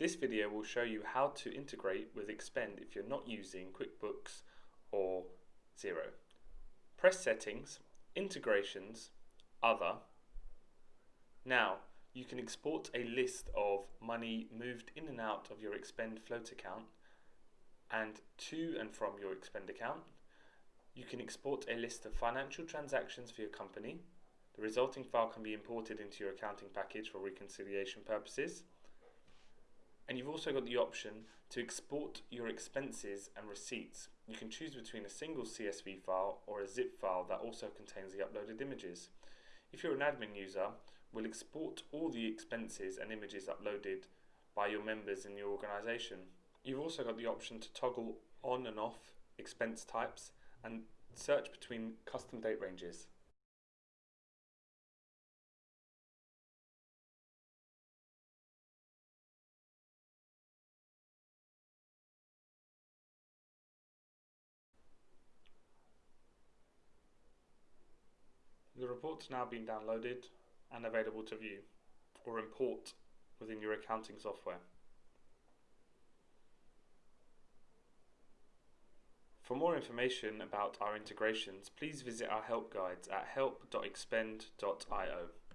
This video will show you how to integrate with Expend if you're not using QuickBooks or Xero. Press Settings, Integrations, Other. Now, you can export a list of money moved in and out of your Expend float account and to and from your Expend account. You can export a list of financial transactions for your company. The resulting file can be imported into your accounting package for reconciliation purposes. And you've also got the option to export your expenses and receipts. You can choose between a single CSV file or a zip file that also contains the uploaded images. If you're an admin user, we'll export all the expenses and images uploaded by your members in your organisation. You've also got the option to toggle on and off expense types and search between custom date ranges. The report's now been downloaded and available to view or import within your accounting software. For more information about our integrations, please visit our help guides at help.expend.io.